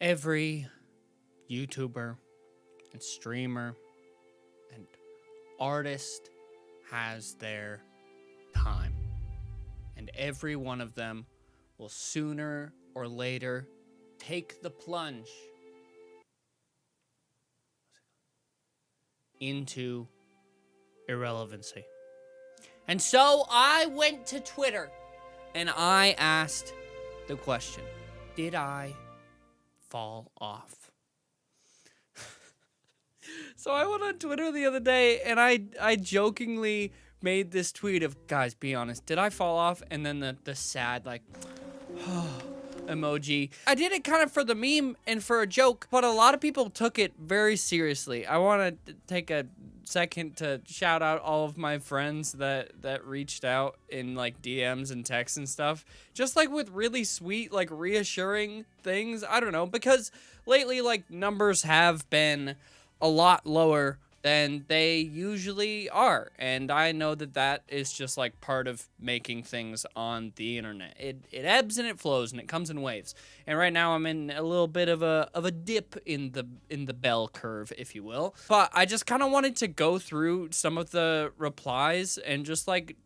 every YouTuber and streamer and artist has their time. And every one of them will sooner or later take the plunge into irrelevancy. And so I went to Twitter and I asked the question Did I fall off? so I went on Twitter the other day and I, I jokingly made this tweet of, guys, be honest, did I fall off? And then the, the sad, like, emoji. I did it kind of for the meme and for a joke, but a lot of people took it very seriously. I want to take a second to shout out all of my friends that that reached out in like DMs and texts and stuff. Just like with really sweet, like reassuring things. I don't know, because lately like numbers have been a lot lower than they usually are. And I know that that is just like part of making things on the internet. It, it ebbs and it flows and it comes in waves. And right now I'm in a little bit of a of a dip in the in the bell curve, if you will. But I just kind of wanted to go through some of the replies and just like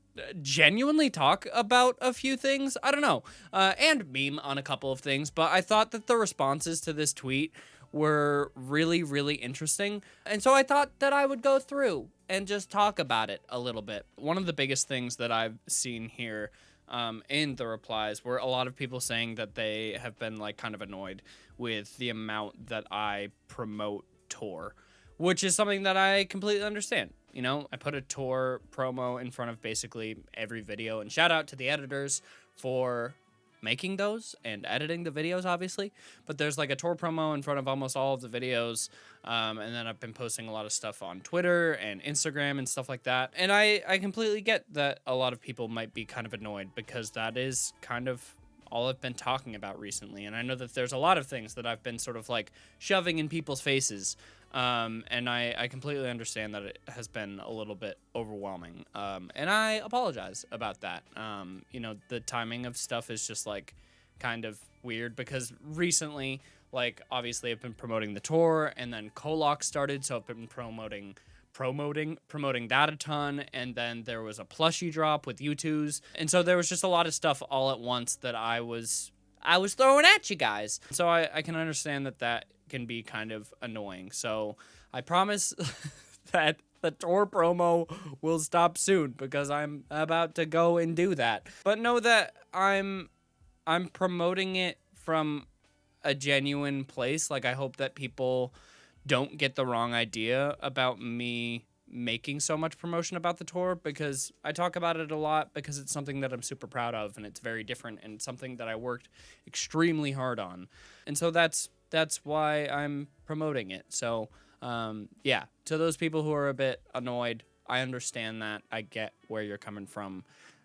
genuinely talk about a few things. I don't know. Uh, and meme on a couple of things, but I thought that the responses to this tweet were really, really interesting. And so I thought that I would go through and just talk about it a little bit. One of the biggest things that I've seen here um, in the replies were a lot of people saying that they have been like kind of annoyed with the amount that I promote tour, which is something that I completely understand. You know, I put a tour promo in front of basically every video, and shout out to the editors for making those and editing the videos, obviously. But there's like a tour promo in front of almost all of the videos. Um, and then I've been posting a lot of stuff on Twitter and Instagram and stuff like that. And I, I completely get that a lot of people might be kind of annoyed because that is kind of all I've been talking about recently. And I know that there's a lot of things that I've been sort of like shoving in people's faces um, and I, I completely understand that it has been a little bit overwhelming. Um, and I apologize about that. Um, you know, the timing of stuff is just like kind of weird because recently, like, obviously I've been promoting the tour and then Coloc started. So I've been promoting promoting promoting that a ton and then there was a plushie drop with Youtooz and so there was just a lot of stuff all at once that I was I was throwing at you guys so I, I can understand that that can be kind of annoying. So I promise that the tour promo will stop soon because I'm about to go and do that. But know that I'm I'm promoting it from a genuine place. Like I hope that people don't get the wrong idea about me making so much promotion about the tour because I talk about it a lot because it's something that I'm super proud of and it's very different and something that I worked extremely hard on. And so that's that's why I'm promoting it. So, um, yeah, to those people who are a bit annoyed, I understand that. I get where you're coming from.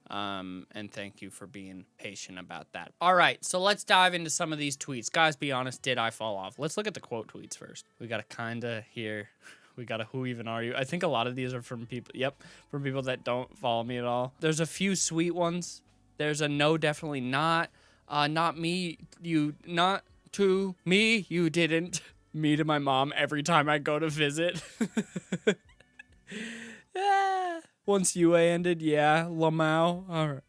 Um, and thank you for being patient about that. All right, so let's dive into some of these tweets. Guys, be honest, did I fall off? Let's look at the quote tweets first. We got a kinda here. We got a who even are you? I think a lot of these are from people, yep, from people that don't follow me at all. There's a few sweet ones. There's a no, definitely not. Uh, not me, you, not to me, you didn't. Me to my mom every time I go to visit. yeah. Once UA ended, yeah, Lamau. All right.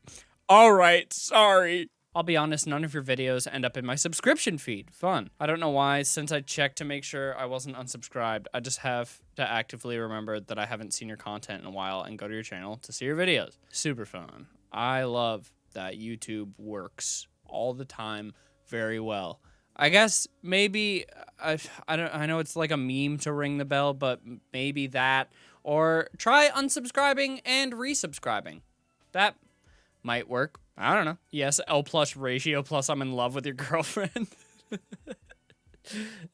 All right, sorry. I'll be honest, none of your videos end up in my subscription feed. Fun. I don't know why, since I checked to make sure I wasn't unsubscribed, I just have to actively remember that I haven't seen your content in a while and go to your channel to see your videos. Super fun. I love that YouTube works all the time very well. I guess maybe I, I don't I know it's like a meme to ring the bell, but maybe that or try unsubscribing and resubscribing. That might work. I don't know. Yes, L plus ratio plus I'm in love with your girlfriend.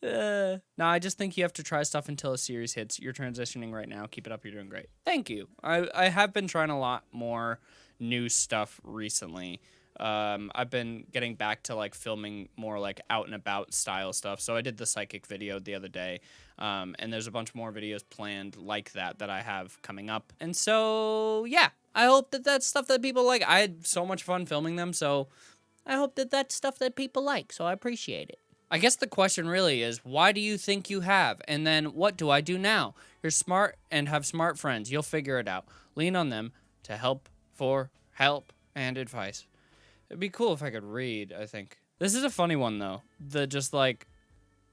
uh, no, I just think you have to try stuff until a series hits. You're transitioning right now. Keep it up. You're doing great. Thank you. I, I have been trying a lot more new stuff recently um, I've been getting back to like filming more like out and about style stuff. So I did the psychic video the other day, um, and there's a bunch more videos planned like that that I have coming up. And so yeah, I hope that that's stuff that people like. I had so much fun filming them, so I hope that that's stuff that people like. So I appreciate it. I guess the question really is why do you think you have? And then what do I do now? You're smart and have smart friends. You'll figure it out. Lean on them to help for help and advice. It'd be cool if I could read, I think. This is a funny one though. The just like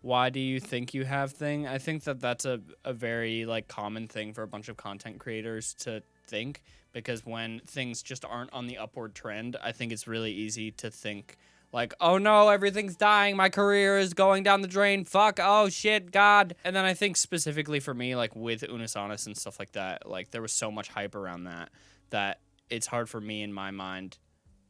why do you think you have thing? I think that that's a, a very like common thing for a bunch of content creators to think because when things just aren't on the upward trend, I think it's really easy to think like, oh no, everything's dying. My career is going down the drain. Fuck. Oh shit, God. And then I think specifically for me, like with Unus Annus and stuff like that, like there was so much hype around that that it's hard for me in my mind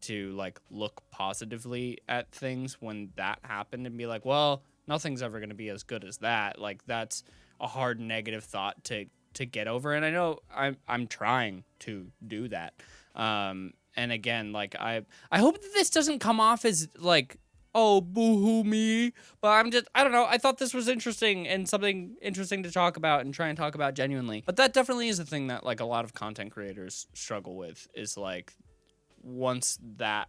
to like look positively at things when that happened and be like, well, nothing's ever going to be as good as that. Like that's a hard negative thought to to get over and I know I'm I'm trying to do that. Um and again, like I I hope that this doesn't come off as like oh boo-hoo me but i'm just i don't know i thought this was interesting and something interesting to talk about and try and talk about genuinely but that definitely is a thing that like a lot of content creators struggle with is like once that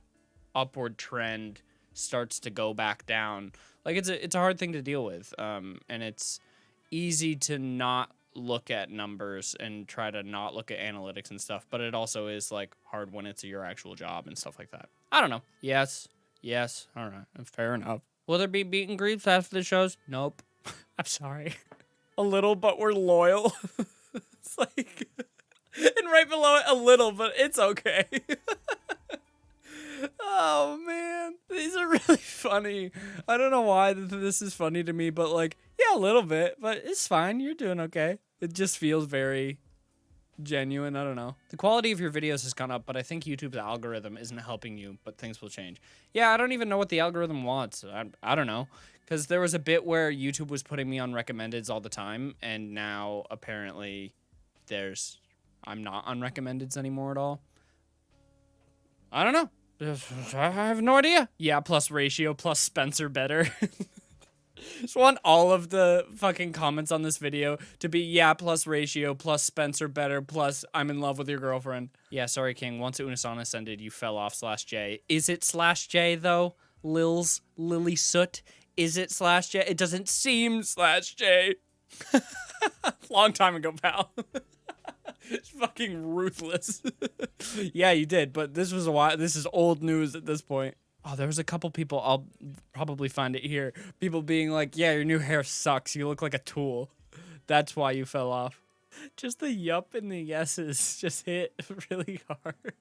upward trend starts to go back down like it's a it's a hard thing to deal with um and it's easy to not look at numbers and try to not look at analytics and stuff, but it also is like hard when it's your actual job and stuff like that. I don't know. Yes. Yes. All right. Fair enough. Will there be beaten greets after the shows? Nope. I'm sorry. a little, but we're loyal. it's like, and right below it, a little, but it's okay. Oh man, these are really funny. I don't know why this is funny to me, but like, yeah, a little bit, but it's fine. You're doing okay. It just feels very genuine. I don't know. The quality of your videos has gone up, but I think YouTube's algorithm isn't helping you, but things will change. Yeah, I don't even know what the algorithm wants. I, I don't know. Because there was a bit where YouTube was putting me on recommendeds all the time, and now apparently there's I'm not on recommendeds anymore at all. I don't know. I have no idea. Yeah, plus ratio, plus Spencer better. Just want all of the fucking comments on this video to be yeah plus ratio plus Spencer better plus I'm in love with your girlfriend. Yeah, sorry, King. Once Unus Annus ascended, you fell off slash J. Is it slash J though? Lils Lily Soot. Is it slash J? It doesn't seem slash J. Long time ago, pal. it's fucking ruthless. yeah, you did, but this was a while. This is old news at this point. Oh, there was a couple people. I'll probably find it here. People being like, "Yeah, your new hair sucks. You look like a tool. That's why you fell off." Just the yup and the yeses just hit really hard.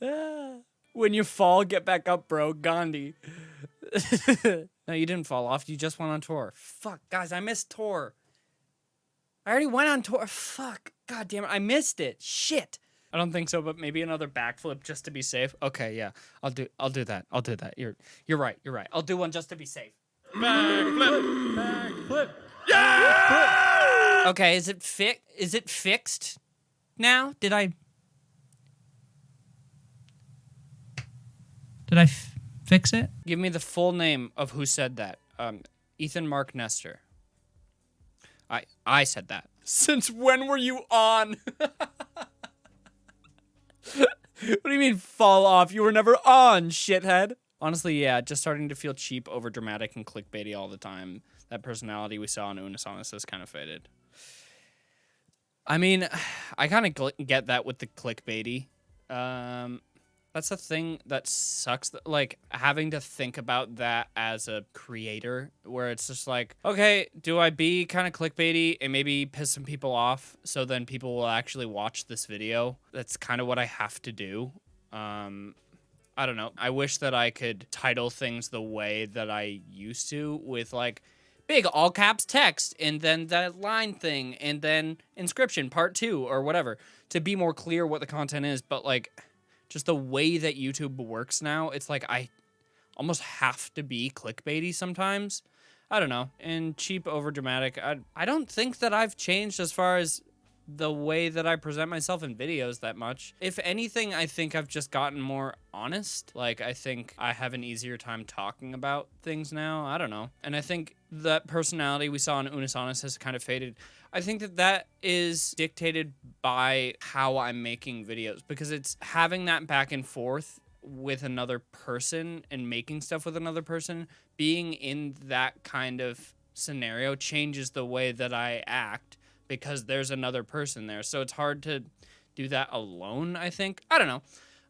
when you fall, get back up, bro. Gandhi. no, you didn't fall off. You just went on tour. Fuck, guys, I missed tour. I already went on tour. Fuck. God damn it. I missed it. Shit. I don't think so, but maybe another backflip just to be safe. Okay, yeah. I'll do I'll do that. I'll do that. You're you're right. You're right. I'll do one just to be safe. Backflip. Backflip. Yeah! Okay, is it fi- is it fixed now? Did I Did I fix it? Give me the full name of who said that. Um Ethan Mark Nestor. I I said that. Since when were you on? what do you mean fall off? You were never on, shithead. Honestly, yeah, just starting to feel cheap, over dramatic, and clickbaity all the time. That personality we saw in Unus Annus has kind of faded. I mean, I kind of get that with the clickbaity. Um, that's the thing that sucks like having to think about that as a creator where it's just like okay do i be kind of clickbaity and maybe piss some people off so then people will actually watch this video? That's kind of what i have to do. Um i don't know. I wish that i could title things the way that i used to with like big all caps text and then that line thing and then inscription part two or whatever to be more clear what the content is. But like just the way that YouTube works now, it's like I almost have to be clickbaity sometimes. I don't know. And cheap, over dramatic. I, I don't think that I've changed as far as the way that I present myself in videos that much. If anything, I think I've just gotten more honest. Like, I think I have an easier time talking about things now. I don't know. And I think that personality we saw in Unus Annus has kind of faded. I think that that is dictated by how I'm making videos because it's having that back and forth with another person and making stuff with another person, being in that kind of scenario changes the way that I act because there's another person there. So it's hard to do that alone, I think. I don't know.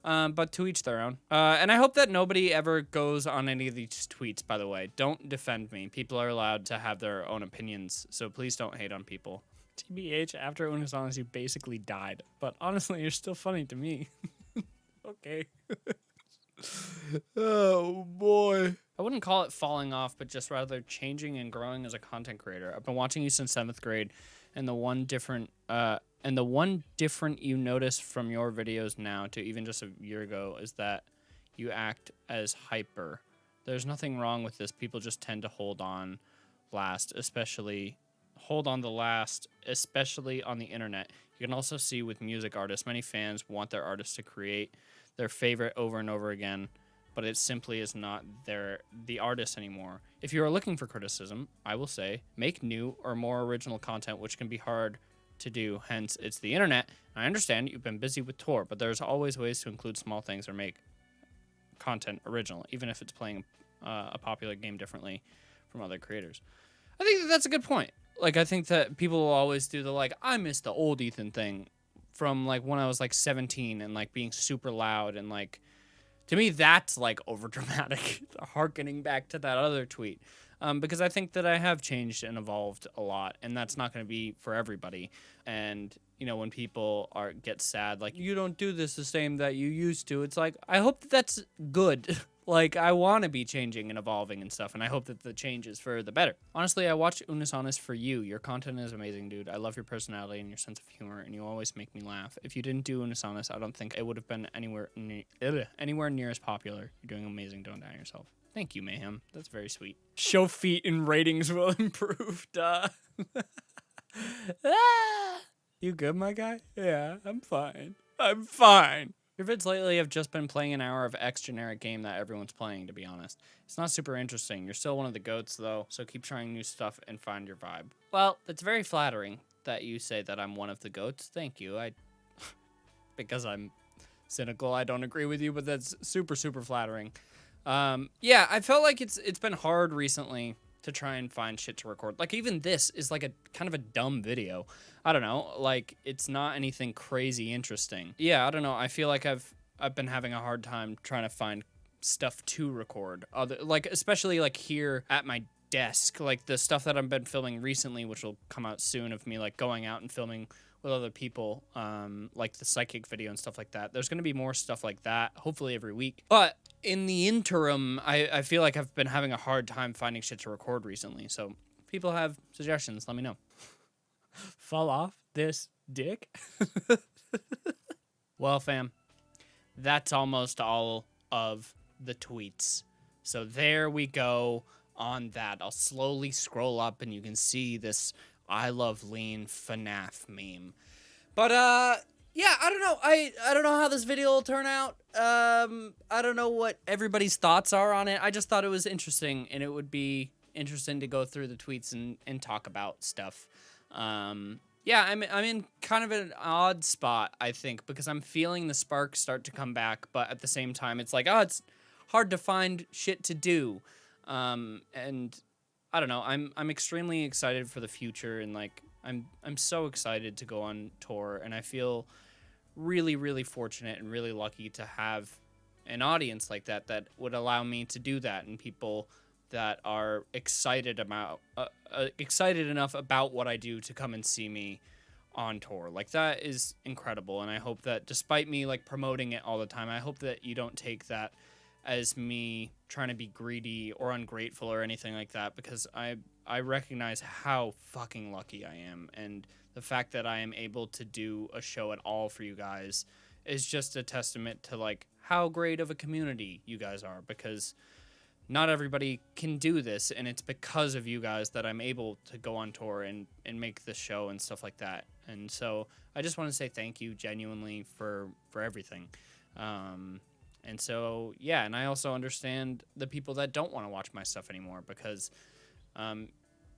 Um, but to each their own. Uh, and I hope that nobody ever goes on any of these tweets, by the way. Don't defend me. People are allowed to have their own opinions, so please don't hate on people. TBH, after Unus Annus, you basically died. But honestly, you're still funny to me. okay. oh, boy. I wouldn't call it falling off, but just rather changing and growing as a content creator. I've been watching you since seventh grade, and the one different uh, and the one different you notice from your videos now to even just a year ago is that you act as hyper. There's nothing wrong with this. People just tend to hold on last, especially hold on the last, especially on the internet. You can also see with music artists, many fans want their artists to create their favorite over and over again, but it simply is not their the artist anymore. If you are looking for criticism, I will say make new or more original content, which can be hard to do, hence it's the internet. I understand you've been busy with tour, but there's always ways to include small things or make content original, even if it's playing uh, a popular game differently from other creators. I think that that's a good point. Like, I think that people will always do the, like, I miss the old Ethan thing from, like, when I was, like, 17 and, like, being super loud and, like, to me, that's, like, over dramatic, harkening back to that other tweet um, because I think that I have changed and evolved a lot, and that's not going to be for everybody. And you know, when people are get sad, like you don't do this the same that you used to, it's like I hope that that's good. like I want to be changing and evolving and stuff, and I hope that the change is for the better. Honestly, I watch Unus Annus for you. Your content is amazing, dude. I love your personality and your sense of humor, and you always make me laugh. If you didn't do Unus Annus, I don't think it would have been anywhere ne- anywhere near as popular. You're doing amazing. Don't doubt yourself. Thank you, Mayhem. That's very sweet. Show feet and ratings will improve, duh. ah! You good, my guy? Yeah, I'm fine. I'm fine. Your vids lately have just been playing an hour of X generic game that everyone's playing, to be honest. It's not super interesting. You're still one of the goats, though, so keep trying new stuff and find your vibe. Well, it's very flattering that you say that I'm one of the goats. Thank you. I... because I'm cynical, I don't agree with you, but that's super, super flattering. Um, yeah, I felt like it's it's been hard recently to try and find shit to record. Like even this is like a kind of a dumb video. I don't know, like it's not anything crazy interesting. Yeah, I don't know. I feel like I've I've been having a hard time trying to find stuff to record. Other like especially like here at my desk, like the stuff that I've been filming recently, which will come out soon of me like going out and filming with other people, um, like the psychic video and stuff like that. There's going to be more stuff like that, hopefully every week. But in the interim, I, I feel like I've been having a hard time finding shit to record recently. So people have suggestions, let me know. Fall off this dick? well, fam, that's almost all of the tweets. So there we go on that. I'll slowly scroll up and you can see this I love lean FNAF meme. But uh yeah, I don't know. I I don't know how this video will turn out. Um I don't know what everybody's thoughts are on it. I just thought it was interesting and it would be interesting to go through the tweets and and talk about stuff. Um yeah, I'm I'm in kind of an odd spot, I think, because I'm feeling the spark start to come back, but at the same time it's like, oh, it's hard to find shit to do. Um and I don't know. I'm I'm extremely excited for the future and like I'm I'm so excited to go on tour and I feel really really fortunate and really lucky to have an audience like that that would allow me to do that and people that are excited about uh, uh, excited enough about what I do to come and see me on tour. Like that is incredible and I hope that despite me like promoting it all the time, I hope that you don't take that as me trying to be greedy or ungrateful or anything like that because I I recognize how fucking lucky I am and the fact that I am able to do a show at all for you guys is just a testament to like how great of a community you guys are because not everybody can do this and it's because of you guys that I'm able to go on tour and and make this show and stuff like that. And so I just want to say thank you genuinely for for everything. Um, and so, yeah, and I also understand the people that don't want to watch my stuff anymore because, um,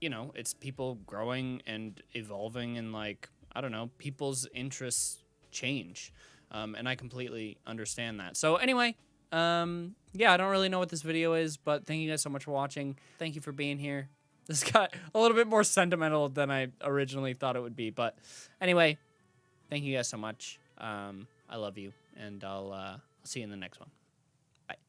you know, it's people growing and evolving and like, I don't know, people's interests change. Um, and I completely understand that. So, anyway, Um, yeah, I don't really know what this video is, but thank you guys so much for watching. Thank you for being here. This got a little bit more sentimental than I originally thought it would be, but anyway, thank you guys so much. Um, I love you, and I'll uh, see you in the next one.